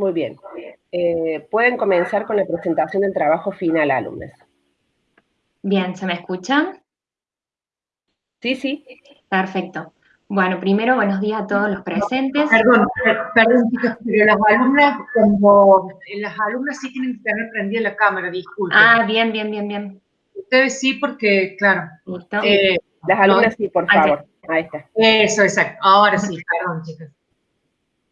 Muy bien. Eh, pueden comenzar con la presentación del trabajo final, alumnos. Bien, ¿se me escuchan? Sí, sí. Perfecto. Bueno, primero, buenos días a todos los presentes. Perdón, perdón, chicos, pero las alumnas, como las alumnas sí tienen que tener prendida la cámara, disculpen. Ah, bien, bien, bien, bien. Ustedes sí, porque, claro. ¿Listo? Eh, las alumnas sí, por favor. Ahí está. Eso, exacto. Ahora sí, perdón, chicos.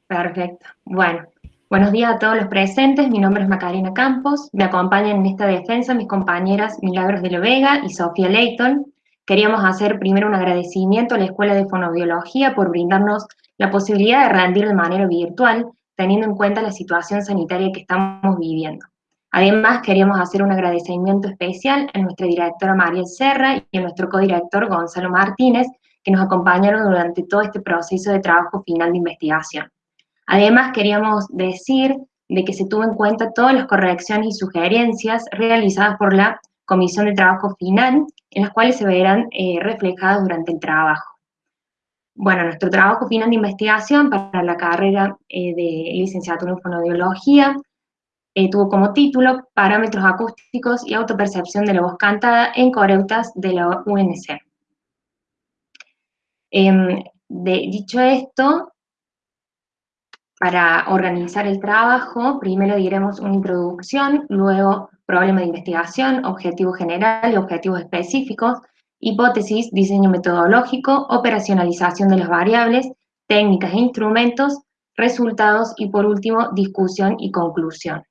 Perfecto. Bueno, buenos días a todos los presentes. Mi nombre es Macarena Campos. Me acompañan en esta defensa mis compañeras Milagros de la Vega y Sofía Leighton. Queríamos hacer primero un agradecimiento a la Escuela de Fonobiología por brindarnos la posibilidad de rendir de manera virtual, teniendo en cuenta la situación sanitaria que estamos viviendo. Además, queríamos hacer un agradecimiento especial a nuestra directora María Serra y a nuestro codirector Gonzalo Martínez, que nos acompañaron durante todo este proceso de trabajo final de investigación. Además, queríamos decir de que se tuvo en cuenta todas las correcciones y sugerencias realizadas por la Comisión de Trabajo Final, en las cuales se verán eh, reflejadas durante el trabajo. Bueno, nuestro trabajo final de investigación para la carrera eh, de licenciatura en fonoaudiología eh, tuvo como título Parámetros acústicos y autopercepción de la voz cantada en coreutas de la UNC. Em, dicho esto, para organizar el trabajo, primero diremos una introducción, luego problema de investigación, objetivo general y objetivos específicos, hipótesis, diseño metodológico, operacionalización de las variables, técnicas e instrumentos, resultados y por último, discusión y conclusión.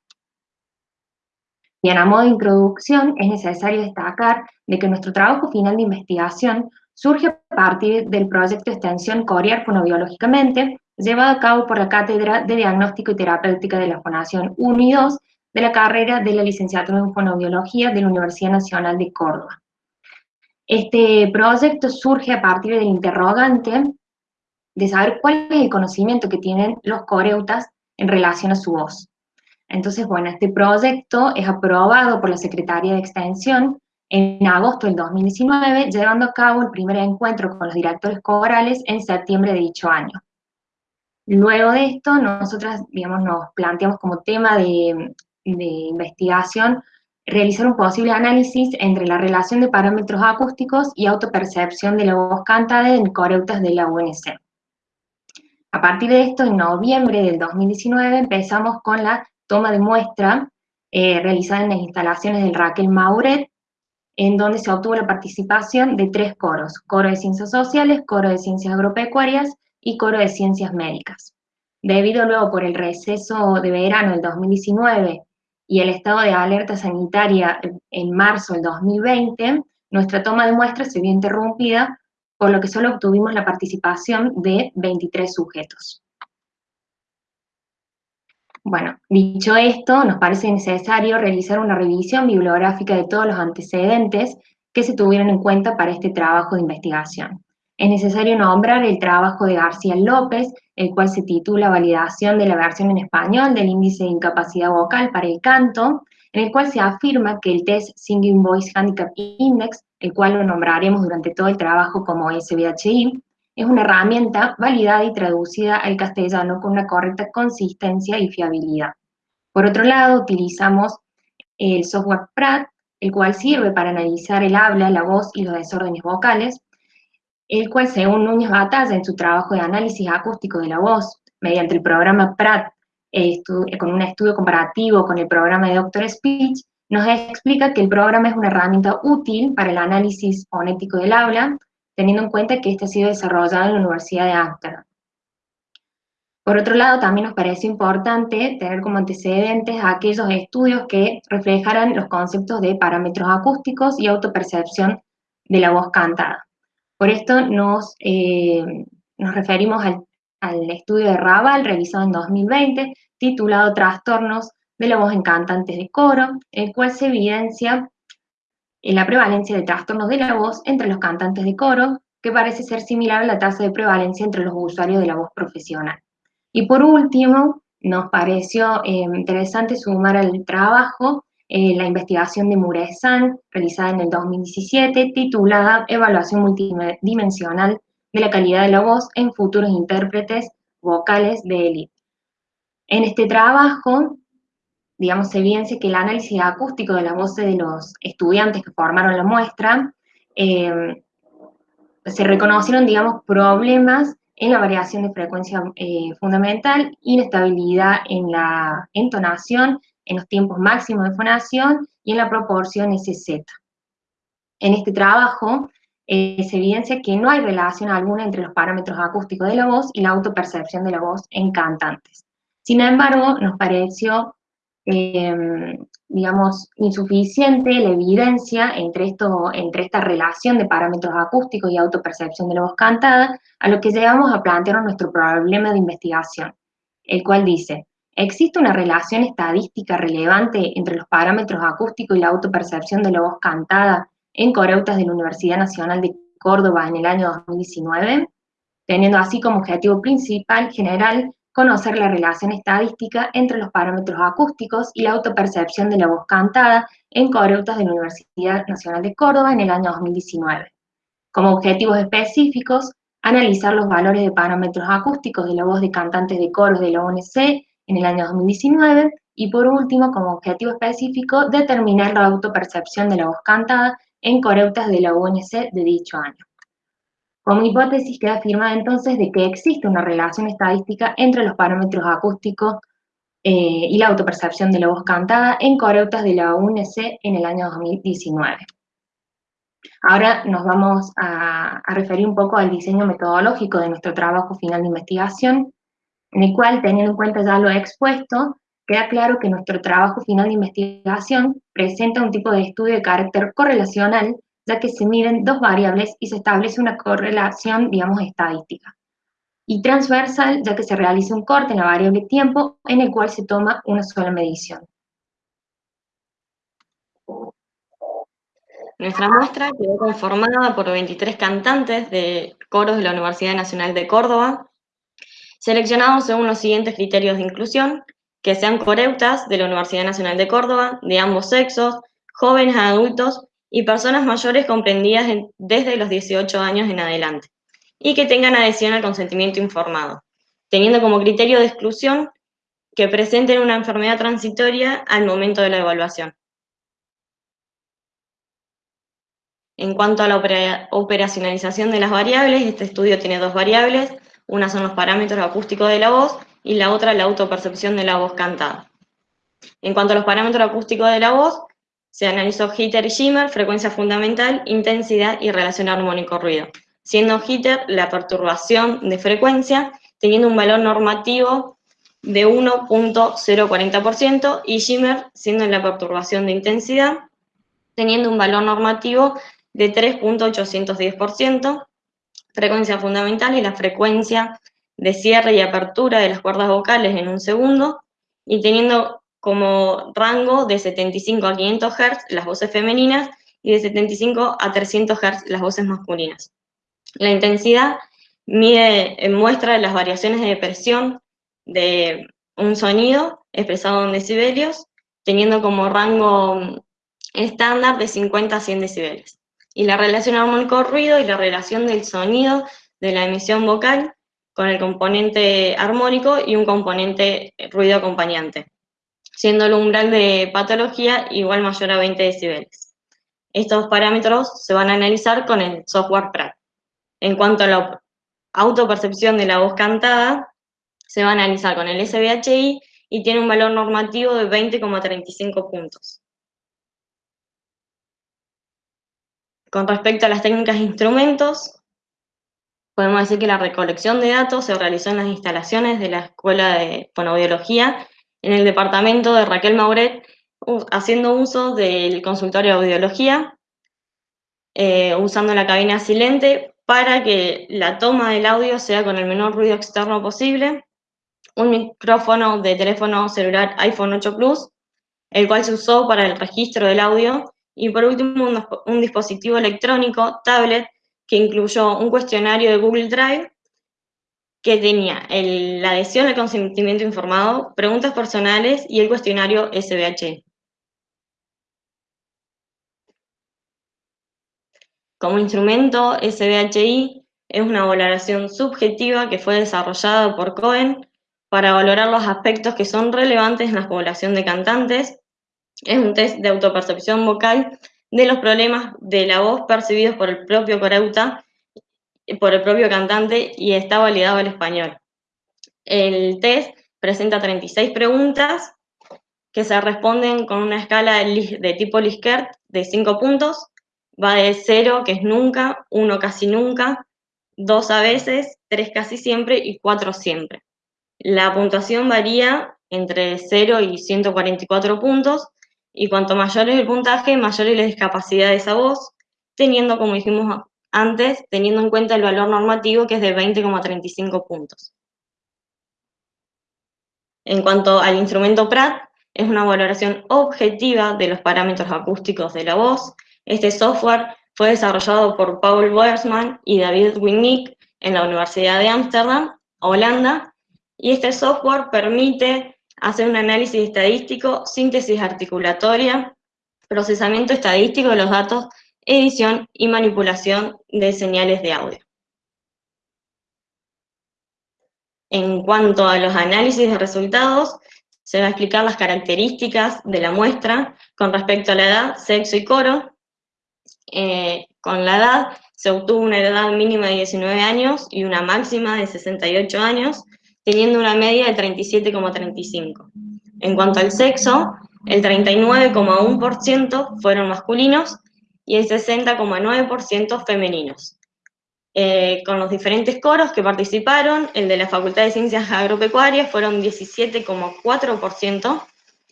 Bien, a modo de introducción, es necesario destacar de que nuestro trabajo final de investigación surge a partir del proyecto extensión Corear Fonobiológicamente, llevado a cabo por la Cátedra de Diagnóstico y Terapéutica de la Fonación 1 y 2 de la carrera de la licenciatura en Fonobiología de la Universidad Nacional de Córdoba. Este proyecto surge a partir del interrogante de saber cuál es el conocimiento que tienen los coreutas en relación a su voz. Entonces, bueno, este proyecto es aprobado por la Secretaría de Extensión en agosto del 2019, llevando a cabo el primer encuentro con los directores corales en septiembre de dicho año. Luego de esto, nosotras, digamos, nos planteamos como tema de, investigación realizar un posible análisis entre la relación de parámetros acústicos y autopercepción de la voz cantada en coreutas de la UNC. A partir de esto, en noviembre del 2019, empezamos con la toma de muestra eh, realizada en las instalaciones del Raquel Mauret, en donde se obtuvo la participación de tres coros, coro de ciencias sociales, coro de ciencias agropecuarias y coro de ciencias médicas. Debido luego por el receso de verano del 2019 y el estado de alerta sanitaria en marzo del 2020, nuestra toma de muestras se vio interrumpida, por lo que solo obtuvimos la participación de 23 sujetos. Bueno, dicho esto, nos parece necesario realizar una revisión bibliográfica de todos los antecedentes que se tuvieron en cuenta para este trabajo de investigación. Es necesario nombrar el trabajo de García López, el cual se titula Validación de la versión en español del índice de incapacidad vocal para el canto, en el cual se afirma que el test Singing Voice Handicap Index, el cual lo nombraremos durante todo el trabajo como SBHI, es una herramienta validada y traducida al castellano con una correcta consistencia y fiabilidad. Por otro lado, utilizamos el software PRAT, el cual sirve para analizar el habla, la voz y los desórdenes vocales, el cual, según Núñez Batalla, en su trabajo de análisis acústico de la voz, mediante el programa PRAT, con un estudio comparativo con el programa de Doctor Speech, nos explica que el programa es una herramienta útil para el análisis fonético del habla, teniendo en cuenta que este ha sido desarrollado en la Universidad de Amsterdam. Por otro lado, también nos parece importante tener como antecedentes aquellos estudios que reflejaran los conceptos de parámetros acústicos y autopercepción de la voz cantada. Por esto nos, eh, nos referimos al, estudio de Raval, realizado en 2020, titulado Trastornos de la voz en cantantes de coro, el cual se evidencia en la prevalencia de trastornos de la voz entre los cantantes de coro, que parece ser similar a la tasa de prevalencia entre los usuarios de la voz profesional. Y por último, nos pareció eh, interesante sumar al trabajo eh, la investigación de Muresan, realizada en el 2017, titulada Evaluación multidimensional de la calidad de la voz en futuros intérpretes vocales de élite. En este trabajo, digamos, evidencia que el análisis acústico de las voces de los estudiantes que formaron la muestra, eh, se reconocieron, digamos, problemas en la variación de frecuencia eh, fundamental, inestabilidad en la entonación, en los tiempos máximos de fonación y en la proporción SZ. En este trabajo eh, se evidencia que no hay relación alguna entre los parámetros acústicos de la voz y la autopercepción de la voz en cantantes. Sin embargo, nos pareció, em, digamos, insuficiente la evidencia entre, esto, entre esta relación de parámetros acústicos y autopercepción de la voz cantada, a lo que llegamos a plantear nuestro problema de investigación, el cual dice, ¿existe una relación estadística relevante entre los parámetros acústicos y la autopercepción de la voz cantada en coreutas de la Universidad Nacional de Córdoba en el año 2019, teniendo así como objetivo principal general conocer la relación estadística entre los parámetros acústicos y la autopercepción de la voz cantada en coreutas de la Universidad Nacional de Córdoba en el año 2019. Como objetivos específicos, analizar los valores de parámetros acústicos de la voz de cantantes de coros de la ONC en el año 2019 y por último, como objetivo específico, determinar la autopercepción de la voz cantada en coreutas de la UNC de dicho año. Como hipótesis queda afirmada entonces de que existe una relación estadística entre los parámetros acústicos eh, y la autopercepción de la voz cantada en coreutas de la UNC en el año 2019. Ahora nos vamos a, a, referir un poco al diseño metodológico de nuestro trabajo final de investigación, en el cual, teniendo en cuenta ya lo expuesto, queda claro que nuestro trabajo final de investigación presenta un tipo de estudio de carácter correlacional, ya que se miden dos variables y se establece una correlación, digamos, estadística. Y transversal, ya que se realiza un corte en la variable tiempo, en el cual se toma una sola medición. Nuestra muestra quedó conformada por 23 cantantes de coros de la Universidad Nacional de Córdoba, seleccionados según los siguientes criterios de inclusión, que sean coreutas de la Universidad Nacional de Córdoba, de ambos sexos, jóvenes adultos y personas mayores comprendidas desde los 18 años en adelante, y que tengan adhesión al consentimiento informado, teniendo como criterio de exclusión que presenten una enfermedad transitoria al momento de la evaluación. En cuanto a la operacionalización de las variables, este estudio tiene dos variables, una son los parámetros acústicos de la voz y la otra la autopercepción de la voz cantada. En cuanto a los parámetros acústicos de la voz, se analizó jitter y shimmer, frecuencia fundamental, intensidad y relación armónico-ruido, siendo jitter la perturbación de frecuencia, teniendo un valor normativo de 1.040% y shimmer siendo la perturbación de intensidad, teniendo un valor normativo de 3.810%, frecuencia fundamental y la frecuencia de cierre y apertura de las cuerdas vocales en un segundo, y teniendo como rango de 75 a 500 Hz las voces femeninas y de 75 a 300 Hz las voces masculinas. La intensidad mide, eh, muestra las variaciones de presión de un sonido expresado en decibelios, teniendo como rango estándar de 50 a 100 decibeles. Y la relación armónico-ruido y la relación del sonido de la emisión vocal con el componente armónico y un componente ruido acompañante, siendo el umbral de patología igual mayor a 20 decibeles. Estos parámetros se van a analizar con el software PRAT. En cuanto a la autopercepción de la voz cantada, se va a analizar con el SBHI y tiene un valor normativo de 20,35 puntos. Con respecto a las técnicas e instrumentos, podemos decir que la recolección de datos se realizó en las instalaciones de la Escuela de Fonoaudiología en el departamento de Raquel Mauret, haciendo uso del consultorio de audiología, eh, usando la cabina silente para que la toma del audio sea con el menor ruido externo posible, un micrófono de teléfono celular iPhone 8 Plus, el cual se usó para el registro del audio, y por último un, un dispositivo electrónico, tablet, que incluyó un cuestionario de Google Drive que tenía la adhesión al consentimiento informado, preguntas personales y el cuestionario SBH. Como instrumento, SBHI es una valoración subjetiva que fue desarrollada por Cohen para valorar los aspectos que son relevantes en la población de cantantes. Es un test de autopercepción vocal de los problemas de la voz percibidos por el propio coreuta, por el propio cantante y está validado al español. El test presenta 36 preguntas que se responden con una escala de tipo Likert de 5 puntos. Va de 0, que es nunca, 1 casi nunca, 2 a veces, 3 casi siempre y 4 siempre. La puntuación varía entre 0 y 144 puntos, y cuanto mayor es el puntaje, mayor es la discapacidad de esa voz, teniendo, como dijimos antes, teniendo en cuenta el valor normativo que es de 20,35 puntos. En cuanto al instrumento PRAT, es una valoración objetiva de los parámetros acústicos de la voz. Este software fue desarrollado por Paul Boersman y David Winnick en la Universidad de Ámsterdam, Holanda, y este software permite hacer un análisis estadístico, síntesis articulatoria, procesamiento estadístico de los datos, edición y manipulación de señales de audio. En cuanto a los análisis de resultados, se va a explicar las características de la muestra con respecto a la edad, sexo y coro. Eh, con la edad se obtuvo una edad mínima de 19 años y una máxima de 68 años, teniendo una media de 37,35. En cuanto al sexo, el 39,1% fueron masculinos y el 60,9% femeninos. Eh, con los diferentes coros que participaron, el de la Facultad de Ciencias Agropecuarias fueron 17,4%,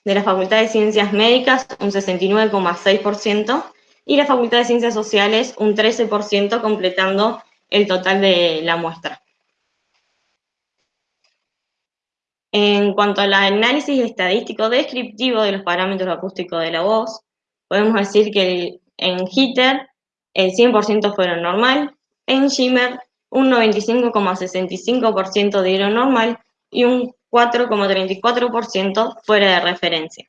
de la Facultad de Ciencias Médicas un 69,6%, y la Facultad de Ciencias Sociales un 13%, completando el total de la muestra. En cuanto al análisis estadístico descriptivo de los parámetros acústicos de la voz, podemos decir que en HITER el 100% fueron normal, en Shimmer, un 95,65% dieron normal y un 4,34% fuera de referencia.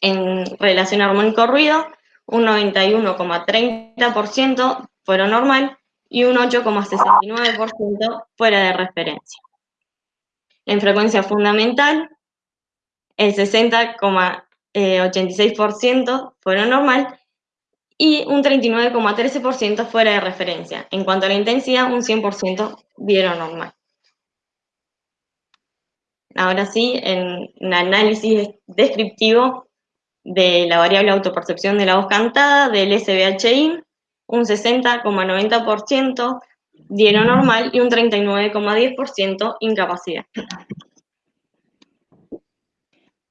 En relación armónico-ruido, un 91,30% fueron normal y un 8,69% fuera de referencia. En frecuencia fundamental, el 60,86% fueron normal y un 39,13% fuera de referencia. En cuanto a la intensidad, un 100% dieron normal. Ahora sí, en un análisis descriptivo de la variable autopercepción de la voz cantada, del SBHI, un 60,90% dieron normal y un 39,10% incapacidad.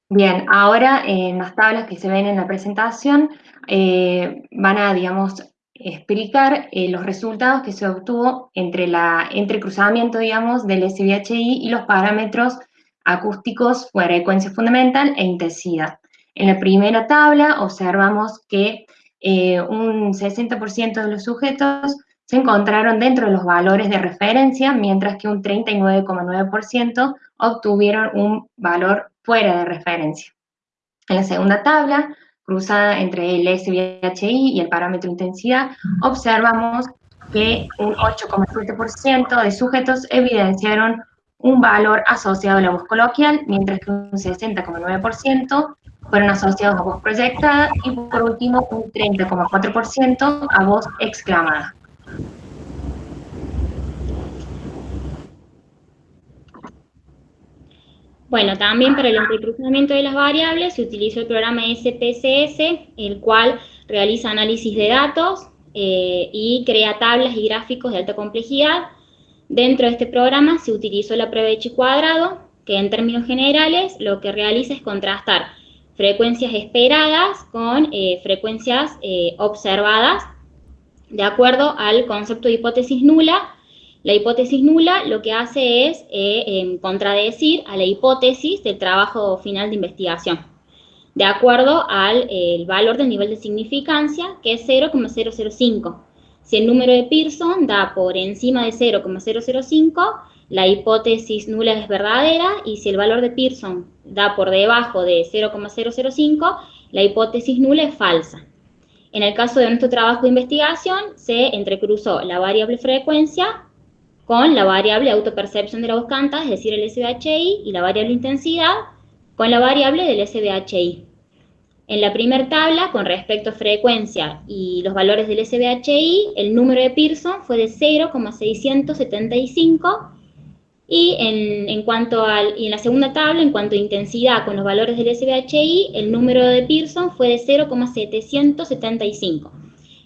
Bien, ahora en las tablas que se ven en la presentación eh, van a, digamos, explicar eh, los resultados que se obtuvo entre la entrecruzamiento, digamos, del SBHI y los parámetros acústicos frecuencia fundamental e intensidad. En la primera tabla observamos que eh, un 60% de los sujetos se encontraron dentro de los valores de referencia, mientras que un 39,9% obtuvieron un valor fuera de referencia. En la segunda tabla, cruzada entre el SBHI y el parámetro intensidad, observamos que un 8,7% de sujetos evidenciaron un valor asociado a la voz coloquial, mientras que un 60,9% fueron asociados a voz proyectada y por último un 30,4% a voz exclamada. Bueno, también para el entrecruzamiento de las variables se utilizó el programa SPSS, el cual realiza análisis de datos eh, y crea tablas y gráficos de alta complejidad. Dentro de este programa se utilizó la prueba de chi cuadrado, que en términos generales lo que realiza es contrastar frecuencias esperadas con eh, frecuencias eh, observadas de acuerdo al concepto de hipótesis nula la hipótesis nula lo que hace es eh, em, contradecir a la hipótesis del trabajo final de investigación, de acuerdo al valor del nivel de significancia, que es 0,005. Si el número de Pearson da por encima de 0,005, la hipótesis nula es verdadera, y si el valor de Pearson da por debajo de 0,005, la hipótesis nula es falsa. En el caso de nuestro trabajo de investigación, se entrecruzó la variable frecuencia con la variable autopercepción de la voz cantada, es decir, el SBHI, y la variable intensidad con la variable del SBHI. En la primera tabla, con respecto a frecuencia y los valores del SBHI, el número de Pearson fue de 0,675 y en, cuanto al, y en la segunda tabla, en cuanto a intensidad con los valores del SBHI, el número de Pearson fue de 0,775.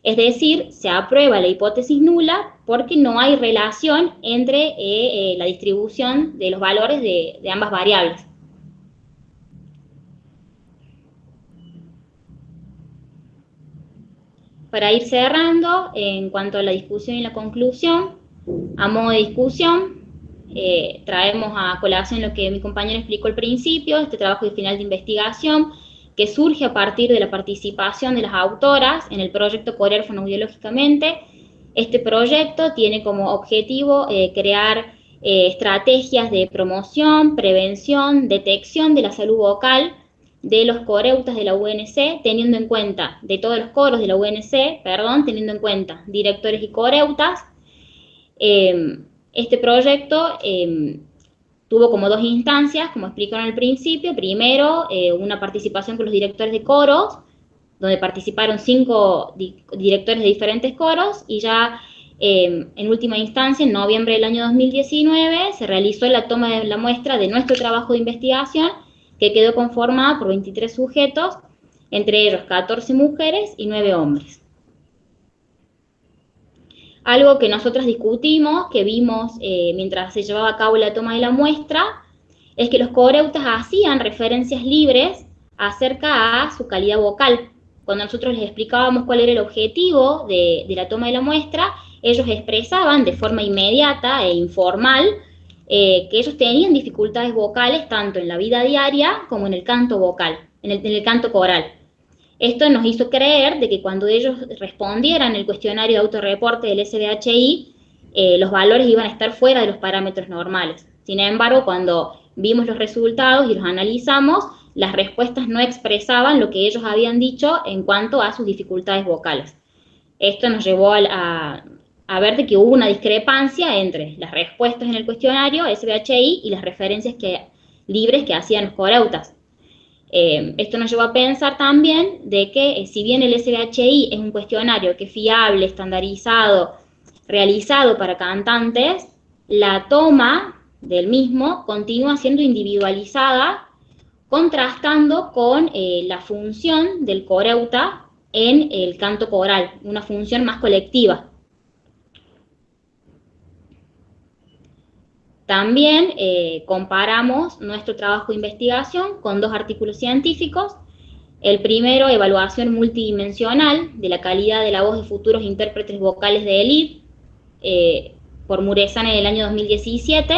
Es decir, se aprueba la hipótesis nula porque no hay relación entre eh, eh, la distribución de los valores de, ambas variables. Para ir cerrando, en cuanto a la discusión y la conclusión, a modo de discusión, eh, traemos a colación lo que mi compañero explicó al principio, este trabajo de final de investigación, que surge a partir de la participación de las autoras en el proyecto Corear Fonoaudiológicamente. Este proyecto tiene como objetivo eh, crear eh, estrategias de promoción, prevención, detección de la salud vocal de los coreutas de la UNC, teniendo en cuenta, de todos los coros de la UNC, perdón, teniendo en cuenta directores y coreutas, este proyecto tuvo como dos instancias, como explicaron al principio. Primero, eh, una participación con los directores de coros, donde participaron cinco directores de diferentes coros, y ya em, en última instancia, en noviembre del año 2019, se realizó la toma de la muestra de nuestro trabajo de investigación, que quedó conformada por 23 sujetos, entre ellos 14 mujeres y 9 hombres. Algo que nosotros discutimos, que vimos eh, mientras se llevaba a cabo la toma de la muestra, es que los coreutas hacían referencias libres acerca a su calidad vocal. Cuando nosotros les explicábamos cuál era el objetivo de, la toma de la muestra, ellos expresaban de forma inmediata e informal eh, que ellos tenían dificultades vocales tanto en la vida diaria como en el canto vocal, en el canto coral. Esto nos hizo creer de que cuando ellos respondieran el cuestionario de autorreporte del SBHI, eh, los valores iban a estar fuera de los parámetros normales. Sin embargo, cuando vimos los resultados y los analizamos, las respuestas no expresaban lo que ellos habían dicho en cuanto a sus dificultades vocales. Esto nos llevó a, a ver que hubo una discrepancia entre las respuestas en el cuestionario SBHI y las referencias que, libres que hacían los coreutas. Eh, esto nos llevó a pensar también de que eh, si bien el SBHI es un cuestionario que es fiable, estandarizado, realizado para cantantes, la toma del mismo continúa siendo individualizada, contrastando con eh, la función del coreuta en el canto coral, una función más colectiva. También eh, comparamos nuestro trabajo de investigación con dos artículos científicos. El primero, evaluación multidimensional de la calidad de la voz de futuros intérpretes vocales de ELIT, eh, por Muresan en el año 2017.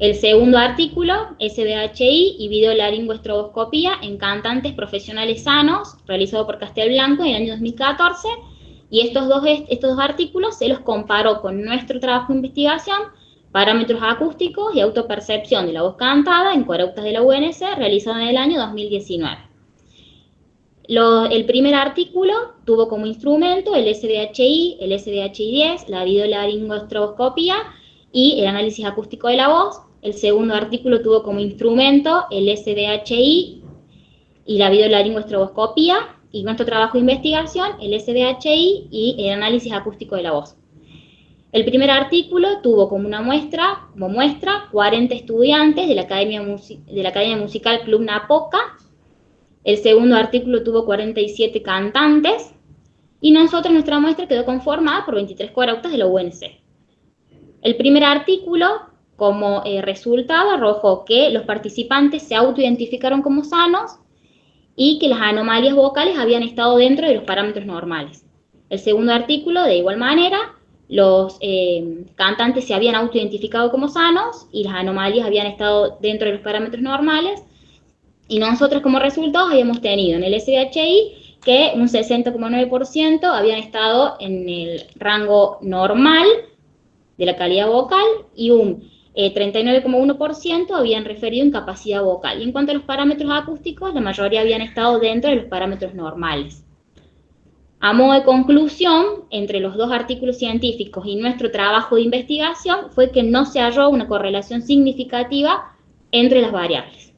El segundo artículo, SBHI y videolaringoestroboscopía en cantantes profesionales sanos, realizado por Castelblanco en el año 2014. Y estos dos, estos dos artículos se los comparó con nuestro trabajo de investigación Parámetros acústicos y autopercepción de la voz cantada en coreutas de la UNC, realizado en el año 2019. el primer artículo tuvo como instrumento el SDHI, el SDHI-10, la videolaringoestroboscopía y el análisis acústico de la voz. El segundo artículo tuvo como instrumento el SDHI y la videolaringoestroboscopía y nuestro trabajo de investigación, el SDHI y el análisis acústico de la voz. El primer artículo tuvo como una muestra, como muestra, 40 estudiantes de la Academia, Musical Club Napoca. El segundo artículo tuvo 47 cantantes. Y nosotros, nuestra muestra quedó conformada por 23 corautas de la UNC. El primer artículo, como eh, resultado, arrojó que los participantes se autoidentificaron como sanos y que las anomalías vocales habían estado dentro de los parámetros normales. El segundo artículo, de igual manera, los eh, cantantes se habían autoidentificado como sanos y las anomalías habían estado dentro de los parámetros normales. Y nosotros como resultado habíamos tenido en el SBHI que un 60,9% habían estado en el rango normal de la calidad vocal y un 39,1% eh, habían referido incapacidad vocal. Y en cuanto a los parámetros acústicos, la mayoría habían estado dentro de los parámetros normales. A modo de conclusión, entre los dos artículos científicos y nuestro trabajo de investigación fue que no se halló una correlación significativa entre las variables.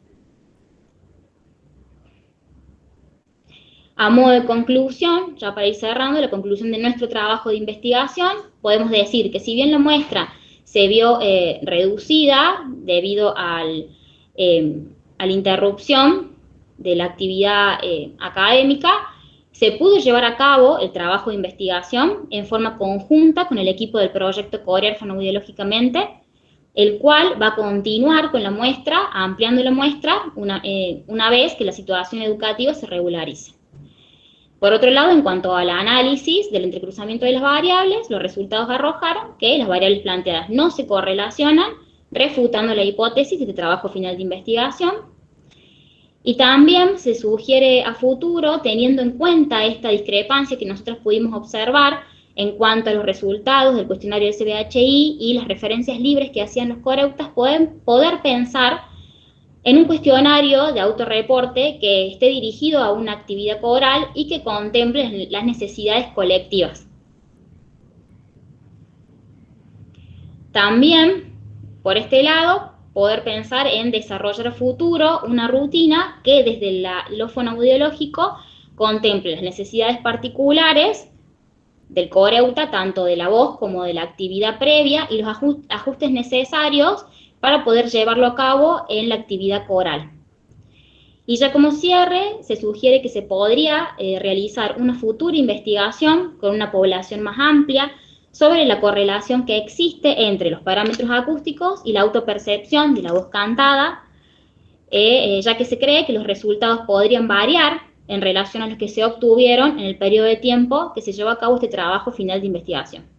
A modo de conclusión, ya para ir cerrando, la conclusión de nuestro trabajo de investigación, podemos decir que si bien la muestra se vio eh, reducida debido al, eh, a la interrupción de la actividad eh, académica, se pudo llevar a cabo el trabajo de investigación en forma conjunta con el equipo del proyecto Corear Fonoaudiológicamente, el cual va a continuar con la muestra, ampliando la muestra una, eh, una vez que la situación educativa se regularice. Por otro lado, en cuanto al análisis del entrecruzamiento de las variables, los resultados arrojaron que las variables planteadas no se correlacionan, refutando la hipótesis de este trabajo final de investigación, y también se sugiere a futuro, teniendo en cuenta esta discrepancia que nosotros pudimos observar en cuanto a los resultados del cuestionario del CBHI y las referencias libres que hacían los coreutas, pueden poder pensar en un cuestionario de autorreporte que esté dirigido a una actividad coral y que contemple las necesidades colectivas. También, por este lado, poder pensar en desarrollar a futuro una rutina que desde la, lo fonoaudiológico contemple las necesidades particulares del coreuta, tanto de la voz como de la actividad previa, y los ajustes necesarios para poder llevarlo a cabo en la actividad coral. Y ya como cierre, se sugiere que se podría eh, realizar una futura investigación con una población más amplia, sobre la correlación que existe entre los parámetros acústicos y la autopercepción de la voz cantada, eh, eh, ya que se cree que los resultados podrían variar en relación a los que se obtuvieron en el periodo de tiempo que se llevó a cabo este trabajo final de investigación.